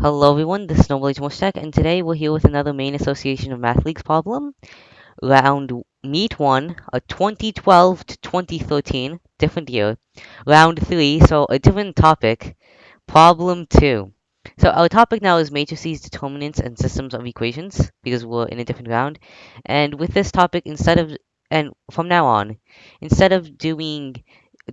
Hello everyone, this is Noble Tech, and today we're here with another Maine Association of Math Leagues problem. Round Meet 1, a 2012 to 2013, different year. Round 3, so a different topic. Problem 2. So our topic now is matrices, determinants, and systems of equations, because we're in a different round. And with this topic, instead of, and from now on, instead of doing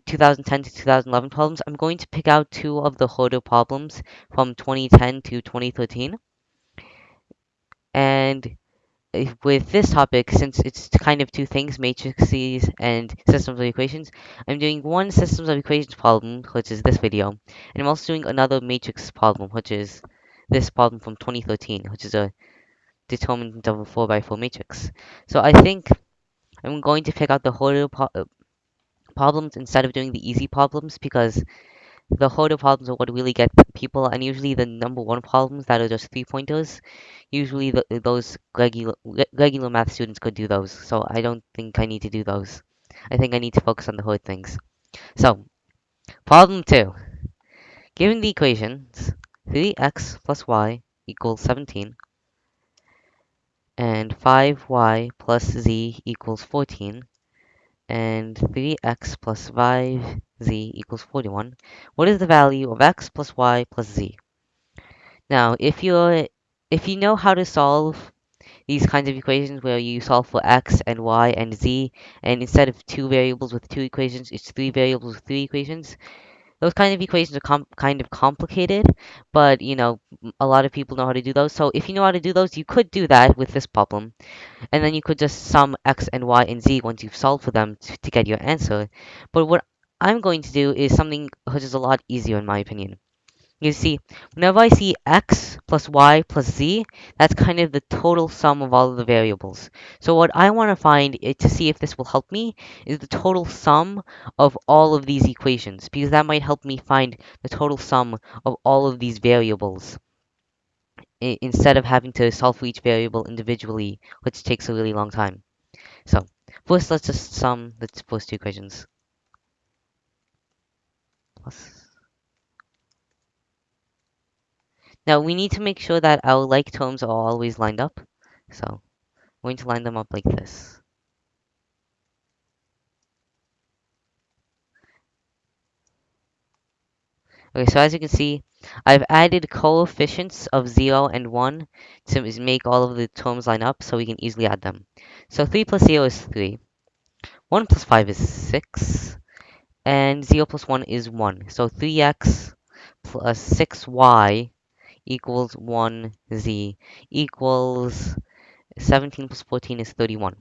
2010 to 2011 problems, I'm going to pick out two of the harder problems from 2010 to 2013. And eh, with this topic, since it's kind of two things, matrices and systems of equations, I'm doing one systems of equations problem, which is this video, and I'm also doing another matrix problem, which is this problem from 2013, which is a determinant of a 4x4 matrix. So I think I'm going to pick out the harder problems instead of doing the easy problems because the harder problems are what really get people, and usually the number one problems that are just three pointers, usually the, those regular, regular math students could do those. So I don't think I need to do those. I think I need to focus on the hard things. So, problem two. Given the equations 3x plus y equals 17 and 5y plus z equals 14 and 3x plus 5z equals 41, what is the value of x plus y plus z? Now, if you're if you know how to solve these kinds of equations where you solve for x and y and z, and instead of two variables with two equations, it's three variables with three equations, those kind of equations are kind of complicated, but you know, a lot of people know how to do those. So if you know how to do those, you could do that with this problem. And then you could just sum x and y and z once you've solved for them to, to get your answer. But what I'm going to do is something which is a lot easier in my opinion. You see, whenever I see x plus y plus z, that's kind of the total sum of all of the variables. So what I want to find to see if this will help me is the total sum of all of these equations, because that might help me find the total sum of all of these variables instead of having to solve for each variable individually, which takes a really long time. So first, let's just sum the first two equations. Plus Now we need to make sure that our like terms are always lined up. So I'm going to line them up like this. Okay, so as you can see, I've added coefficients of 0 and 1 to make all of the terms line up so we can easily add them. So 3 plus 0 is 3. 1 plus 5 is 6. And 0 plus 1 is 1. So 3x plus 6y equals 1z equals 17 plus 14 is 31.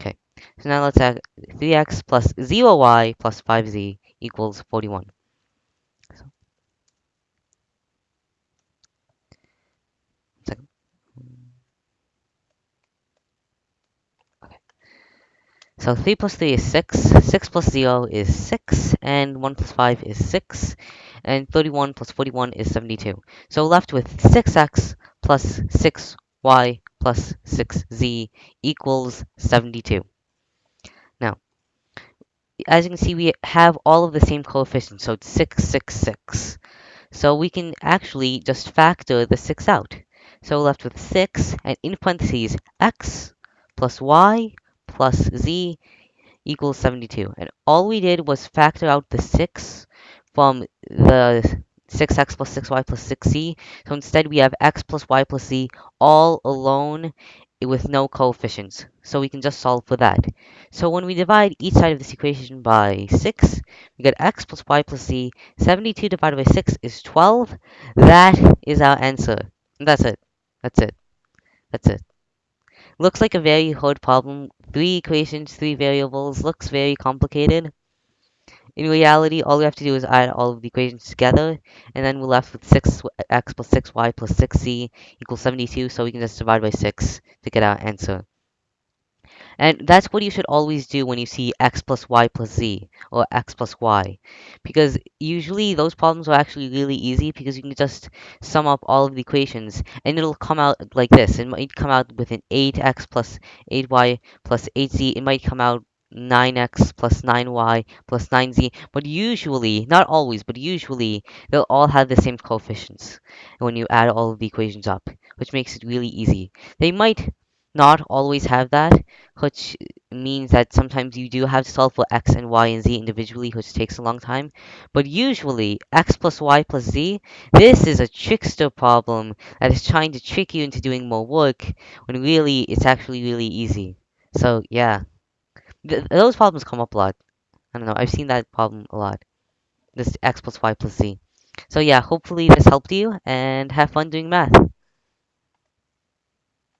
Okay, so now let's add 3x plus 0y plus 5z equals 41. So. So 3 plus 3 is 6, 6 plus 0 is 6, and 1 plus 5 is 6, and 31 plus 41 is 72. So left with 6x plus 6y plus 6z equals 72. Now, as you can see, we have all of the same coefficients, so it's 6, 6, 6. So we can actually just factor the 6 out. So we're left with 6, and in parentheses, x plus y plus z equals 72. And all we did was factor out the 6 from the 6x plus 6y plus 6z. So instead we have x plus y plus z all alone with no coefficients. So we can just solve for that. So when we divide each side of this equation by 6, we get x plus y plus z. 72 divided by 6 is 12. That is our answer. That's it. That's it. That's it. Looks like a very hard problem. Three equations, three variables. Looks very complicated. In reality, all we have to do is add all of the equations together, and then we're left with 6x plus 6y plus 6z equals 72, so we can just divide by 6 to get our answer. And that's what you should always do when you see x plus y plus z, or x plus y. Because usually those problems are actually really easy because you can just sum up all of the equations and it'll come out like this. It might come out with an 8x plus 8y plus 8z. It might come out 9x plus 9y plus 9z, but usually, not always, but usually, they'll all have the same coefficients when you add all of the equations up, which makes it really easy. They might not always have that, which means that sometimes you do have to solve for x and y and z individually, which takes a long time. But usually, x plus y plus z, this is a trickster problem that is trying to trick you into doing more work, when really, it's actually really easy. So, yeah. Th- those problems come up a lot. I don't know, I've seen that problem a lot. This x plus y plus z. So yeah, hopefully this helped you, and have fun doing math.